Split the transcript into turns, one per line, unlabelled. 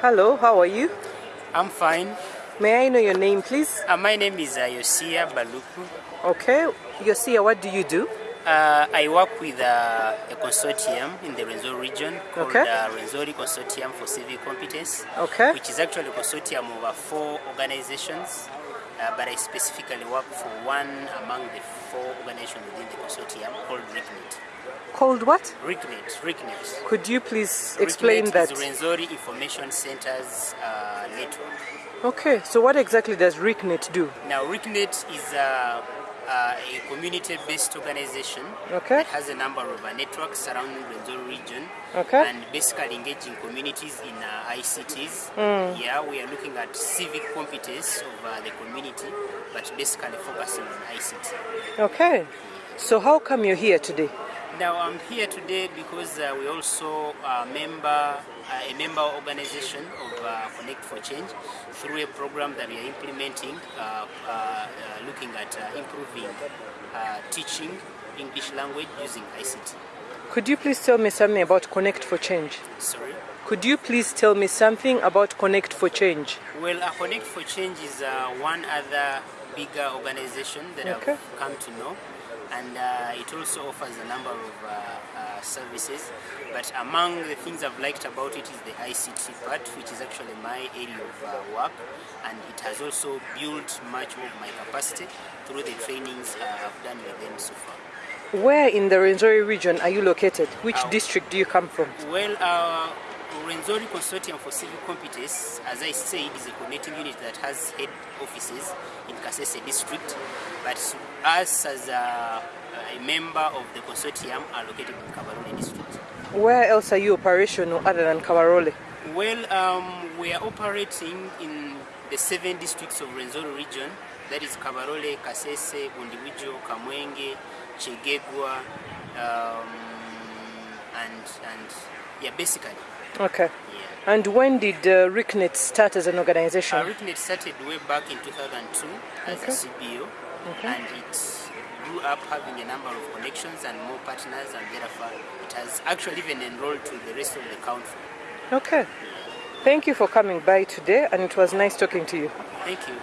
Hello, how are you?
I'm fine.
May I know your name, please?
Uh, my name is uh, Yosia Baluku.
Okay, Yosia, what do you do?
Uh, I work with uh, a consortium in the Rwenzori region called
Okay.
uh, Rwenzori Consortium for Civic Competence,
Okay.
which is actually a consortium of uh, four organizations. Uh, but I specifically work for one among the four organizations within the consortium called RICNET.
Called what?
RICNET, RICNET.
Could you please explain that?
is Rwenzori Information Centers uh, Network.
Okay, so what exactly does RICNET do?
Now, RICNET is uh, uh, a community-based organization
Okay.
that has a number of uh, networks surrounding the Rwenzori region
Okay.
and basically engaging communities in uh, ICTs.
Hmm.
Yeah, we are looking at civic competence of uh, the community, but basically focusing on ICT.
Okay, so how come you're here today?
Now I'm here today because uh, we also uh, member uh, a member organization of uh, Connect for Change through a program that we are implementing, uh, uh, uh, looking at uh, improving uh, teaching English language using ICT.
Could you please tell me something about Connect for Change?
Sorry.
Could you please tell me something about Connect for Change?
Well, uh, Connect for Change is uh, one other bigger organization that
Okay.
I've come to know, and uh, it also offers a number of uh, uh, services. But among the things I've liked about it is the ICT part, which is actually my area of uh, work, and it has also built much of my capacity through the trainings uh, I've done with them so far.
Where in the Rwenzori region are you located? Which
Uh,
district do you come from?
Well, Rwenzori Consortium for Civil Competence, as I said, is a coordinating unit that has head offices in Kasese district, but us as a, a member of the consortium are located in Kabarole district.
Where else are you operational other than Kavarole?
Well, um, we are operating in the seven districts of Renzori region, that is Kabarole, Kasese, Bundiwijo, Kamwenge, Chegegwa, um, and, and yeah, basically,
Okay.
yeah.
And when did uh, start as an organization?
Uh, started way back in 2002 as
Okay.
a CBO,
Okay.
and it grew up having a number of connections and more partners, and therefore it has actually even enrolled to the rest of the country.
Okay. Thank you for coming by today, and it was nice talking to you.
Thank you.